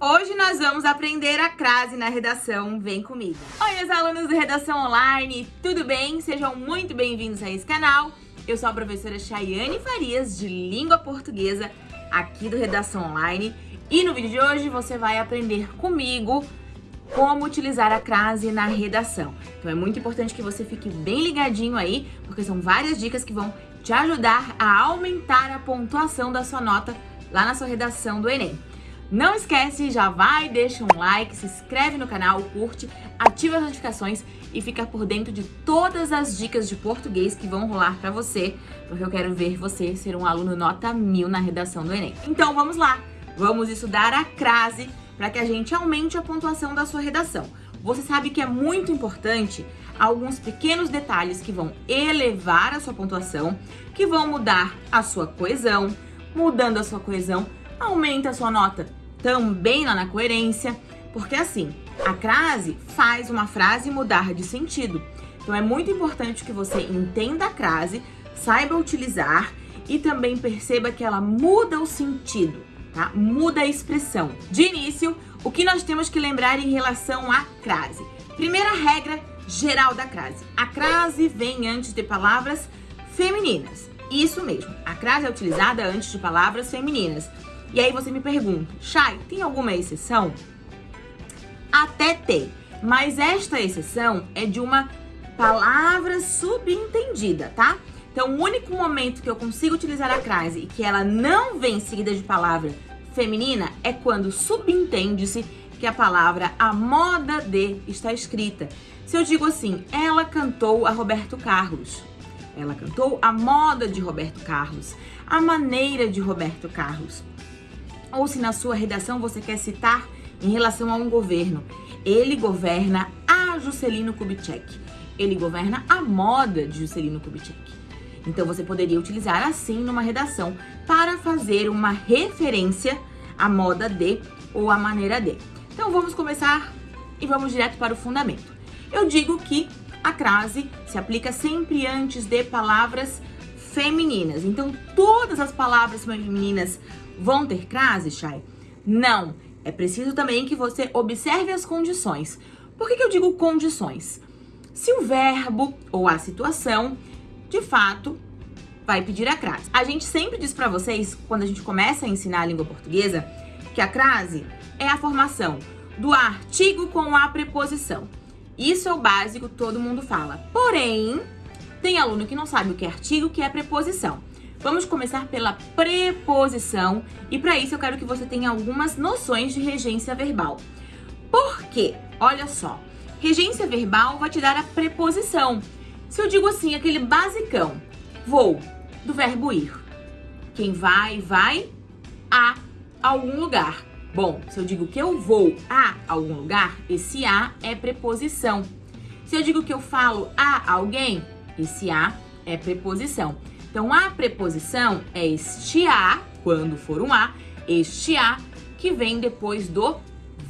Hoje nós vamos aprender a crase na redação, vem comigo. Oi, meus alunos do Redação Online, tudo bem? Sejam muito bem-vindos a esse canal. Eu sou a professora Chayane Farias, de Língua Portuguesa, aqui do Redação Online. E no vídeo de hoje você vai aprender comigo como utilizar a crase na redação. Então é muito importante que você fique bem ligadinho aí, porque são várias dicas que vão te ajudar a aumentar a pontuação da sua nota lá na sua redação do Enem. Não esquece, já vai, deixa um like, se inscreve no canal, curte, ativa as notificações e fica por dentro de todas as dicas de português que vão rolar pra você, porque eu quero ver você ser um aluno nota mil na redação do Enem. Então vamos lá, vamos estudar a crase para que a gente aumente a pontuação da sua redação. Você sabe que é muito importante alguns pequenos detalhes que vão elevar a sua pontuação, que vão mudar a sua coesão, mudando a sua coesão, aumenta a sua nota também lá na coerência, porque assim, a crase faz uma frase mudar de sentido. Então é muito importante que você entenda a crase, saiba utilizar e também perceba que ela muda o sentido, tá? Muda a expressão. De início, o que nós temos que lembrar em relação à crase? Primeira regra geral da crase. A crase vem antes de palavras femininas. Isso mesmo, a crase é utilizada antes de palavras femininas. E aí você me pergunta, Chay, tem alguma exceção? Até tem, mas esta exceção é de uma palavra subentendida, tá? Então, o único momento que eu consigo utilizar a crase e que ela não vem seguida de palavra feminina é quando subentende-se que a palavra a moda de está escrita. Se eu digo assim, ela cantou a Roberto Carlos. Ela cantou a moda de Roberto Carlos, a maneira de Roberto Carlos ou se na sua redação você quer citar em relação a um governo. Ele governa a Juscelino Kubitschek. Ele governa a moda de Juscelino Kubitschek. Então você poderia utilizar assim numa redação para fazer uma referência à moda de ou à maneira de. Então vamos começar e vamos direto para o fundamento. Eu digo que a crase se aplica sempre antes de palavras femininas. Então todas as palavras femininas Vão ter crase, Chay? Não. É preciso também que você observe as condições. Por que, que eu digo condições? Se o verbo ou a situação, de fato, vai pedir a crase. A gente sempre diz para vocês, quando a gente começa a ensinar a língua portuguesa, que a crase é a formação do artigo com a preposição. Isso é o básico, todo mundo fala. Porém, tem aluno que não sabe o que é artigo, o que é preposição. Vamos começar pela preposição e para isso eu quero que você tenha algumas noções de regência verbal. Por quê? Olha só, regência verbal vai te dar a preposição. Se eu digo assim, aquele basicão, vou, do verbo ir. Quem vai, vai a algum lugar. Bom, se eu digo que eu vou a algum lugar, esse a é preposição. Se eu digo que eu falo a alguém, esse a é preposição. Então, a preposição é este a, quando for um a, este a, que vem depois do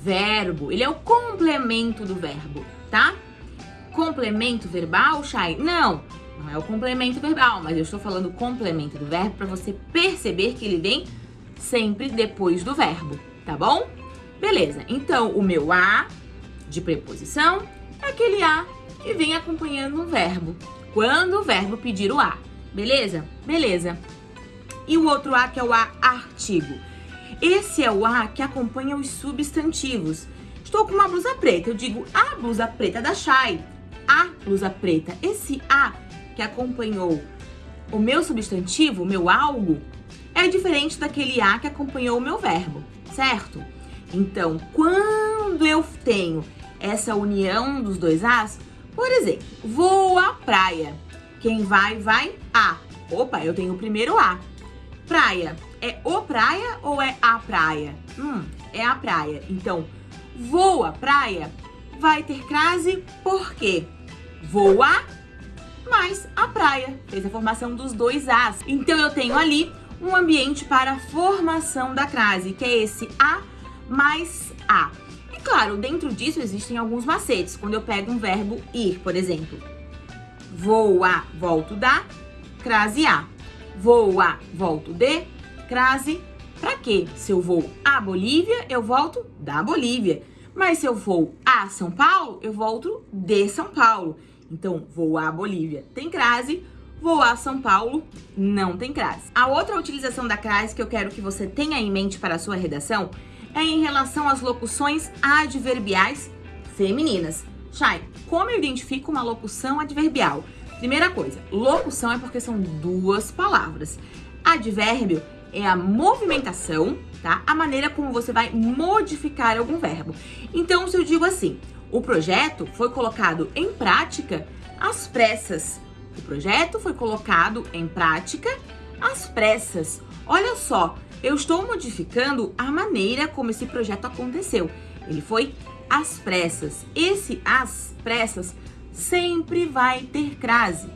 verbo. Ele é o complemento do verbo, tá? Complemento verbal, Chay? Não, não é o complemento verbal, mas eu estou falando complemento do verbo para você perceber que ele vem sempre depois do verbo, tá bom? Beleza, então o meu a de preposição é aquele a que vem acompanhando um verbo, quando o verbo pedir o a. Beleza? Beleza. E o outro A que é o A artigo. Esse é o A que acompanha os substantivos. Estou com uma blusa preta, eu digo a blusa preta da Chay. A blusa preta. Esse A que acompanhou o meu substantivo, o meu algo, é diferente daquele A que acompanhou o meu verbo, certo? Então, quando eu tenho essa união dos dois As, por exemplo, vou à praia. Quem vai, vai a. Opa, eu tenho o primeiro a. Praia. É o praia ou é a praia? Hum, é a praia. Então, vou à praia vai ter crase por quê? Vou a mais a praia. Fez a formação dos dois as. Então, eu tenho ali um ambiente para a formação da crase, que é esse a mais a. E claro, dentro disso existem alguns macetes. Quando eu pego um verbo ir, por exemplo vou a, volto da, crase a. Vou a, volto de, crase Pra quê? Se eu vou à Bolívia, eu volto da Bolívia. Mas se eu vou a São Paulo, eu volto de São Paulo. Então, vou à Bolívia, tem crase, vou a São Paulo, não tem crase. A outra utilização da crase que eu quero que você tenha em mente para a sua redação é em relação às locuções adverbiais femininas. Chay, como eu identifico uma locução adverbial? Primeira coisa, locução é porque são duas palavras. Advérbio é a movimentação, tá? A maneira como você vai modificar algum verbo. Então, se eu digo assim, o projeto foi colocado em prática às pressas. O projeto foi colocado em prática às pressas. Olha só, eu estou modificando a maneira como esse projeto aconteceu. Ele foi às pressas. Esse às pressas sempre vai ter crase,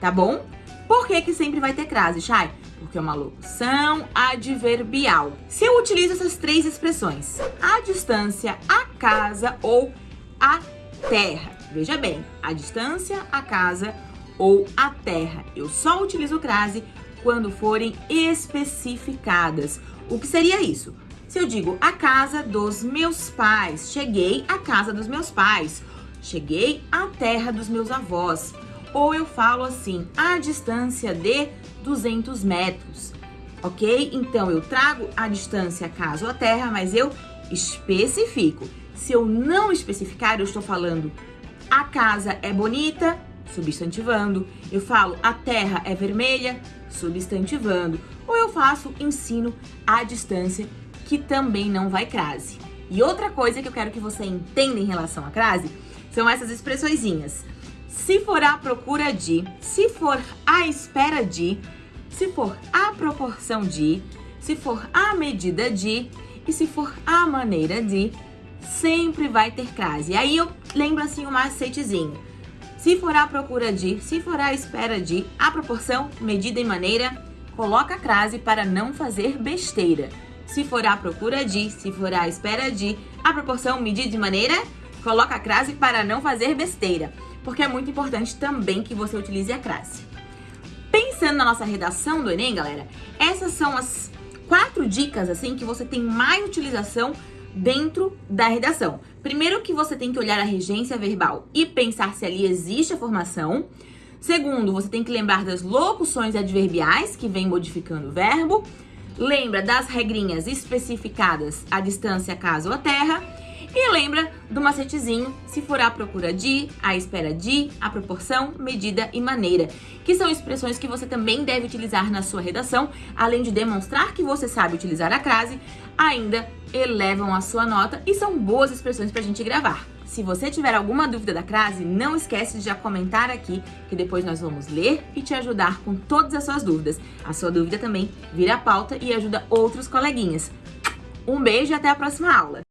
tá bom? Por que que sempre vai ter crase, Chay? Porque é uma locução adverbial. Se eu utilizo essas três expressões, a distância, a casa ou a terra. Veja bem, a distância, a casa ou a terra. Eu só utilizo crase quando forem especificadas. O que seria isso? Se eu digo a casa dos meus pais, cheguei à casa dos meus pais, cheguei à terra dos meus avós. Ou eu falo assim, a distância de 200 metros, ok? Então, eu trago a distância a casa ou a terra, mas eu especifico. Se eu não especificar, eu estou falando a casa é bonita, substantivando. Eu falo a terra é vermelha, substantivando. Ou eu faço ensino à distância, que também não vai crase. E outra coisa que eu quero que você entenda em relação à crase são essas expressõezinhas. Se for a procura de, se for a espera de, se for a proporção de, se for a medida de e se for a maneira de, sempre vai ter crase. E aí eu lembro assim um macetezinho. Se for a procura de, se for a espera de, a proporção, medida e maneira, coloca a crase para não fazer besteira. Se for a procura de, se for a espera de, a proporção, medida e maneira, coloca a crase para não fazer besteira. Porque é muito importante também que você utilize a crase. Pensando na nossa redação do Enem, galera, essas são as quatro dicas, assim, que você tem mais utilização dentro da redação. Primeiro que você tem que olhar a regência verbal e pensar se ali existe a formação. Segundo, você tem que lembrar das locuções adverbiais que vem modificando o verbo. Lembra das regrinhas especificadas a distância, caso a terra. E lembra do macetezinho, se for a procura de, a espera de, a proporção, medida e maneira, que são expressões que você também deve utilizar na sua redação, além de demonstrar que você sabe utilizar a crase, ainda elevam a sua nota e são boas expressões pra gente gravar. Se você tiver alguma dúvida da crase, não esquece de já comentar aqui, que depois nós vamos ler e te ajudar com todas as suas dúvidas. A sua dúvida também vira pauta e ajuda outros coleguinhas. Um beijo e até a próxima aula!